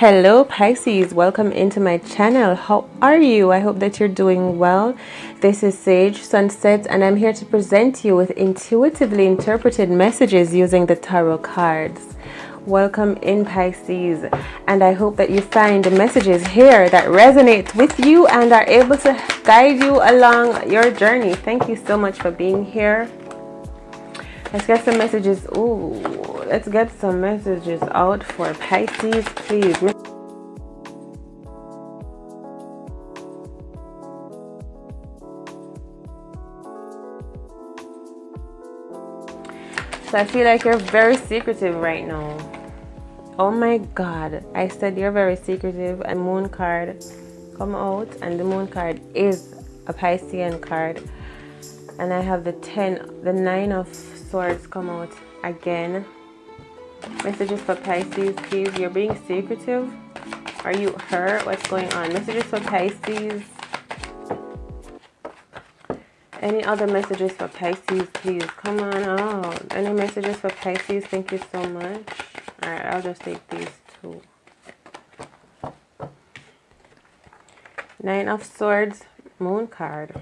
Hello Pisces, welcome into my channel. How are you? I hope that you're doing well. This is Sage Sunset and I'm here to present you with intuitively interpreted messages using the tarot cards. Welcome in Pisces and I hope that you find the messages here that resonate with you and are able to guide you along your journey. Thank you so much for being here. Let's get some messages. Ooh, let's get some messages out for Pisces, please. So I feel like you're very secretive right now. Oh my God. I said you're very secretive. A moon card come out and the moon card is a Piscean card. And I have the 10, the 9 of swords come out again messages for Pisces please. You're being secretive. Are you hurt? What's going on? Messages for Pisces any other messages for Pisces please? Come on out. Any messages for Pisces thank you so much. All right I'll just take these two. Nine of swords moon card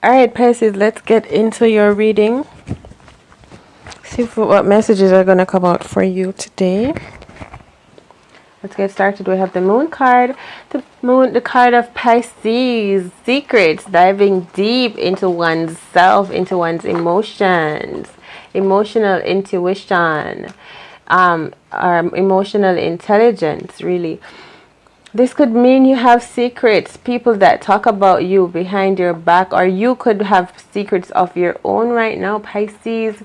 All right, Pisces, let's get into your reading. See what messages are going to come out for you today. Let's get started. We have the moon card, the moon, the card of Pisces, secrets, diving deep into one's self, into one's emotions, emotional intuition, um, um, emotional intelligence, really. This could mean you have secrets, people that talk about you behind your back, or you could have secrets of your own right now, Pisces.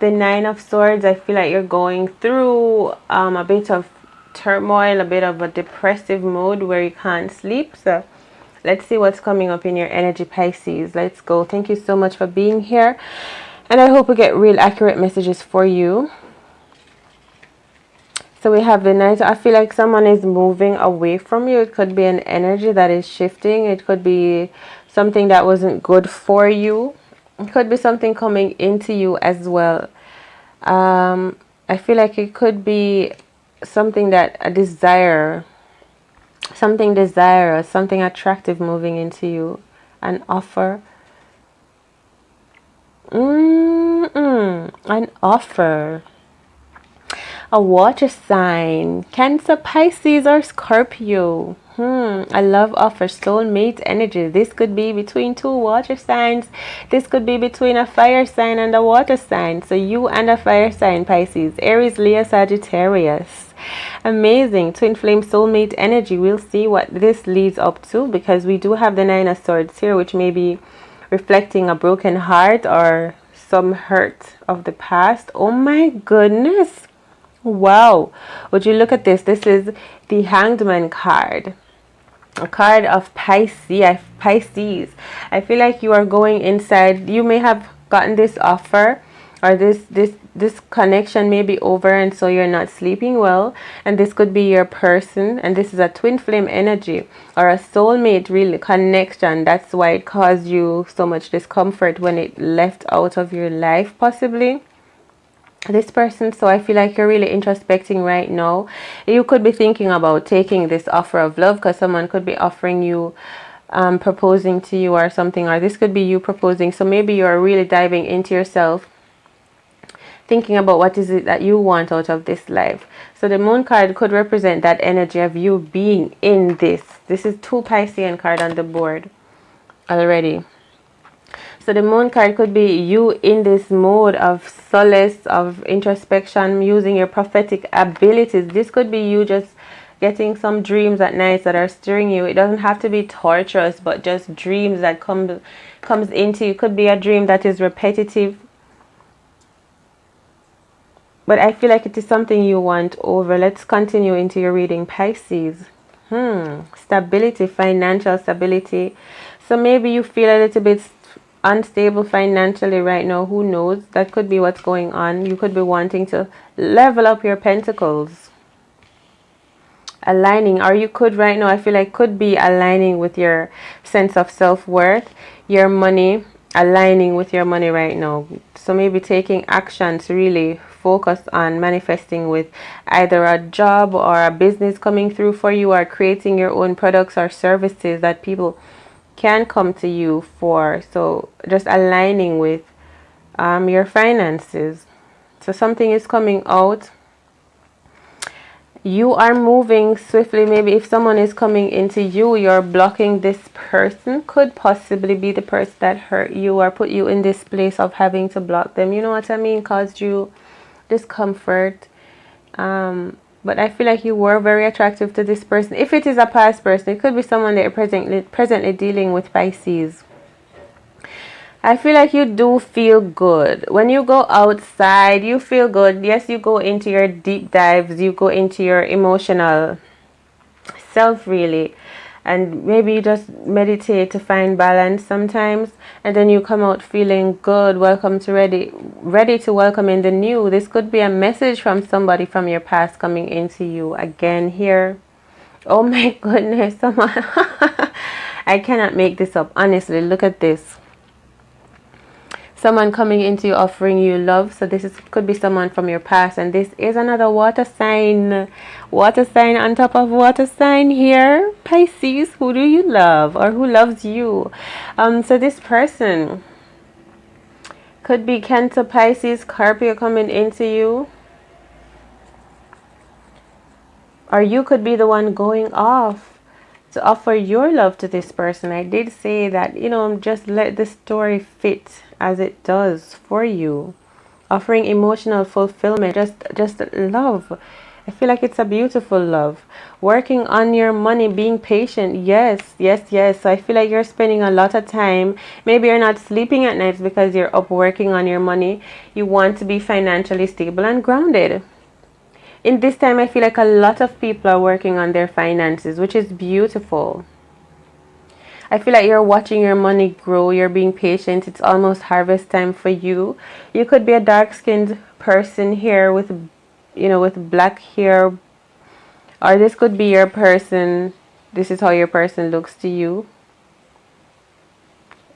The Nine of Swords, I feel like you're going through um, a bit of turmoil, a bit of a depressive mood where you can't sleep. So let's see what's coming up in your energy, Pisces. Let's go. Thank you so much for being here. And I hope we get real accurate messages for you. So we have the knight. I feel like someone is moving away from you. It could be an energy that is shifting. It could be something that wasn't good for you. It could be something coming into you as well. Um, I feel like it could be something that a desire, something desirous, something attractive moving into you. An offer. Mm -mm, an offer a water sign, Cancer, Pisces, or Scorpio. Hmm, I love offer soulmate energy. This could be between two water signs. This could be between a fire sign and a water sign. So you and a fire sign, Pisces, Aries, Leo, Sagittarius. Amazing. Twin flame soulmate energy. We'll see what this leads up to because we do have the nine of swords here, which may be reflecting a broken heart or some hurt of the past. Oh my goodness. Wow. Would you look at this? This is the Hanged Man card. A card of Pisces. Pisces. I feel like you are going inside. You may have gotten this offer or this this this connection may be over and so you're not sleeping well and this could be your person and this is a twin flame energy or a soulmate really connection that's why it caused you so much discomfort when it left out of your life possibly this person so i feel like you're really introspecting right now. You could be thinking about taking this offer of love because someone could be offering you um, proposing to you or something or this could be you proposing. So maybe you're really diving into yourself thinking about what is it that you want out of this life. So the moon card could represent that energy of you being in this. This is two piscean card on the board already so the moon card could be you in this mode of solace, of introspection, using your prophetic abilities. This could be you just getting some dreams at night that are stirring you. It doesn't have to be torturous, but just dreams that come comes into you. It could be a dream that is repetitive. but I feel like it is something you want over. Let's continue into your reading, Pisces. Hmm, stability, financial stability. So maybe you feel a little bit unstable financially right now. Who knows? That could be what's going on. You could be wanting to level up your pentacles. Aligning, or you could right now, I feel like could be aligning with your sense of self-worth, your money, aligning with your money right now. So maybe taking action to really focus on manifesting with either a job or a business coming through for you or creating your own products or services that people can come to you for. So just aligning with um, your finances. So something is coming out. You are moving swiftly. Maybe if someone is coming into you you're blocking this person. Could possibly be the person that hurt you or put you in this place of having to block them. You know what i mean? Caused you discomfort. Um, but i feel like you were very attractive to this person if it is a past person it could be someone that you're presently presently dealing with pisces I feel like you do feel good. When you go outside, you feel good. Yes, you go into your deep dives, you go into your emotional self, really. And maybe you just meditate to find balance sometimes. And then you come out feeling good. Welcome to ready, ready to welcome in the new. This could be a message from somebody from your past coming into you again here. Oh my goodness, someone. I cannot make this up. Honestly, look at this someone coming into you offering you love. So this is could be someone from your past. And this is another water sign. Water sign on top of water sign here. Pisces who do you love or who loves you? Um so this person could be Cancer Pisces Scorpio coming into you. Or you could be the one going off to offer your love to this person. I did say that, you know, just let the story fit as it does for you. Offering emotional fulfillment, just just love. I feel like it's a beautiful love. Working on your money, being patient. Yes, yes, yes. So I feel like you're spending a lot of time. Maybe you're not sleeping at nights because you're up working on your money. You want to be financially stable and grounded in this time I feel like a lot of people are working on their finances which is beautiful I feel like you're watching your money grow. You're being patient. It's almost harvest time for you. You could be a dark-skinned person here with you know with black hair or this could be your person. This is how your person looks to you.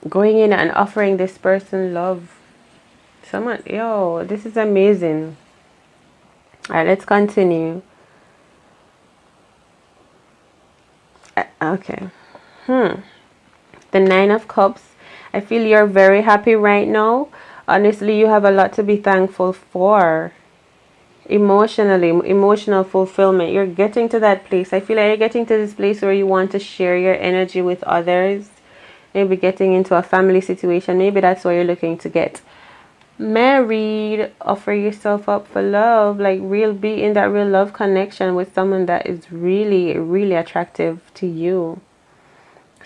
Going in and offering this person love. Someone yo this is amazing. All right, let's continue. Uh, okay. Hmm. The Nine of Cups. I feel you're very happy right now. Honestly, you have a lot to be thankful for. Emotionally, emotional fulfillment. You're getting to that place. I feel like you're getting to this place where you want to share your energy with others. Maybe getting into a family situation. Maybe that's where you're looking to get married offer yourself up for love like real be in that real love connection with someone that is really really attractive to you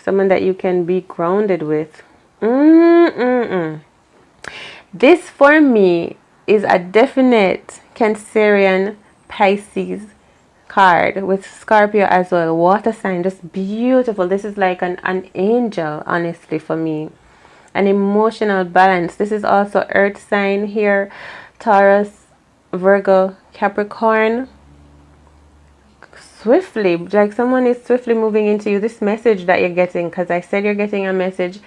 someone that you can be grounded with mm -mm -mm. this for me is a definite cancerian pisces card with scorpio as well water sign just beautiful this is like an, an angel honestly for me an emotional balance. This is also earth sign here. Taurus, Virgo, Capricorn. Swiftly, like someone is swiftly moving into you. This message that you're getting, because I said you're getting a message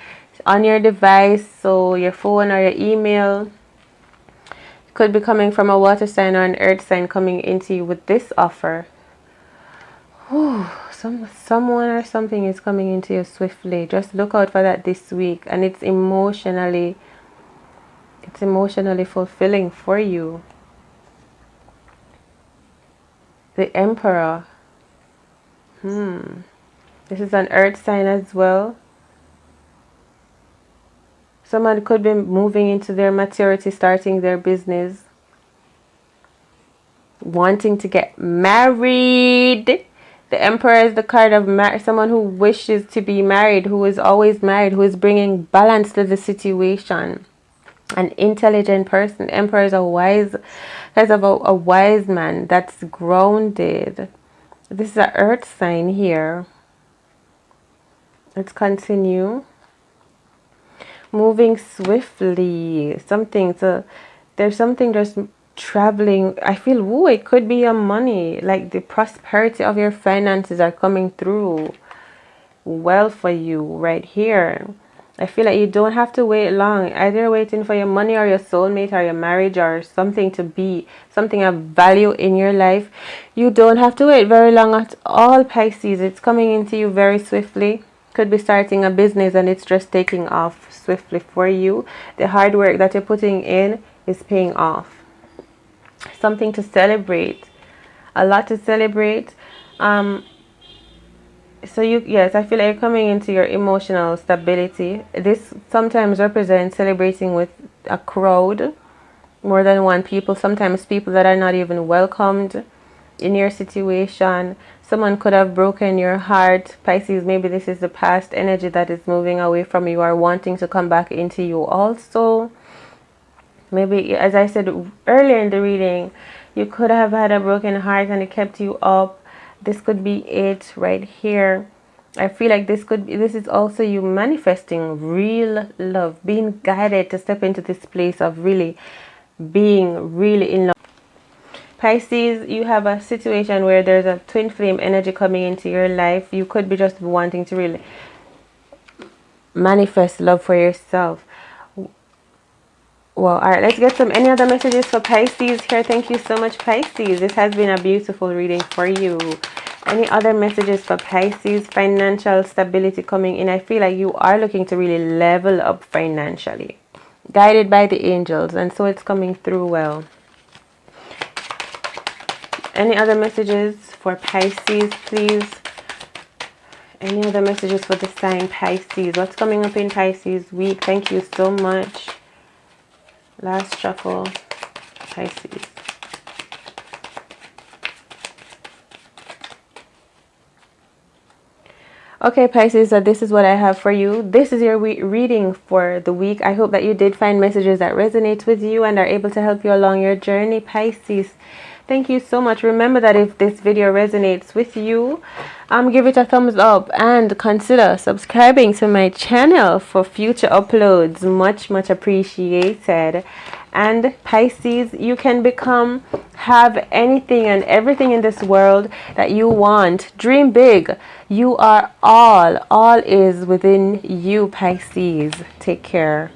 on your device, so your phone or your email could be coming from a water sign or an earth sign coming into you with this offer. Whew some someone or something is coming into you swiftly just look out for that this week and it's emotionally it's emotionally fulfilling for you the emperor hmm this is an earth sign as well someone could be moving into their maturity starting their business wanting to get married the Emperor is the card of someone who wishes to be married, who is always married, who is bringing balance to the situation. an intelligent person. Emperor is a wise, has of a, a wise man that's grounded. This is an earth sign here. Let's continue. Moving swiftly. Something so there's something just traveling. I feel, ooh, it could be your money. Like the prosperity of your finances are coming through well for you right here I feel like you don't have to wait long. Either waiting for your money or your soulmate or your marriage or something to be, something of value in your life. You don't have to wait very long at all, Pisces. It's coming into you very swiftly. Could be starting a business and it's just taking off swiftly for you. The hard work that you're putting in is paying off. Something to celebrate. A lot to celebrate. Um, so you yes i feel like you're coming into your emotional stability. This sometimes represents celebrating with a crowd more than one people. Sometimes people that are not even welcomed in your situation. Someone could have broken your heart. Pisces maybe this is the past energy that is moving away from you or wanting to come back into you also. Maybe as i said earlier in the reading you could have had a broken heart and it kept you up this could be it right here. I feel like this could be this is also you manifesting real love being guided to step into this place of really being really in love. Pisces you have a situation where there's a twin flame energy coming into your life. You could be just wanting to really manifest love for yourself well all right let's get some any other messages for pisces here. Thank you so much pisces. This has been a beautiful reading for you. Any other messages for pisces? Financial stability coming in. I feel like you are looking to really level up financially. Guided by the angels and so it's coming through well. Any other messages for pisces please? Any other messages for the sign pisces? What's coming up in pisces week? Thank you so much last shuffle. Pisces okay Pisces so this is what I have for you. This is your reading for the week. I hope that you did find messages that resonate with you and are able to help you along your journey Pisces thank you so much. Remember that if this video resonates with you um give it a thumbs up and consider subscribing to my channel for future uploads. Much much appreciated. And Pisces you can become have anything and everything in this world that you want. Dream big. You are all all is within you Pisces. Take care